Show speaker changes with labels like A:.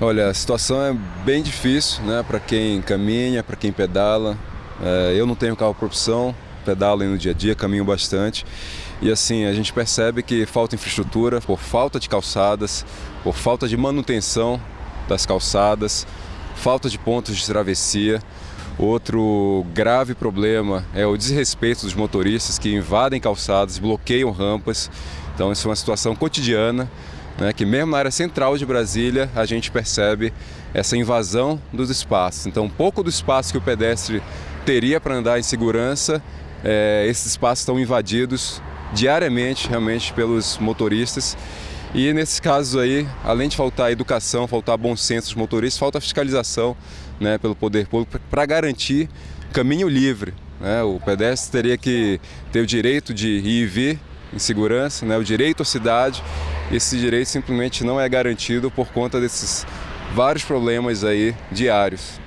A: Olha, a situação é bem difícil né, para quem caminha, para quem pedala. É, eu não tenho carro opção, pedalo no dia a dia, caminho bastante. E assim, a gente percebe que falta infraestrutura por falta de calçadas, por falta de manutenção das calçadas, falta de pontos de travessia. Outro grave problema é o desrespeito dos motoristas que invadem calçadas, bloqueiam rampas. Então isso é uma situação cotidiana, né, que mesmo na área central de Brasília a gente percebe essa invasão dos espaços. Então pouco do espaço que o pedestre teria para andar em segurança, é, esses espaços estão invadidos diariamente realmente pelos motoristas. E nesses casos aí, além de faltar educação, faltar bom senso dos motoristas, falta fiscalização né, pelo poder público para garantir caminho livre. Né? O pedestre teria que ter o direito de ir e vir em segurança, né? o direito à cidade. Esse direito simplesmente não é garantido por conta desses vários problemas aí diários.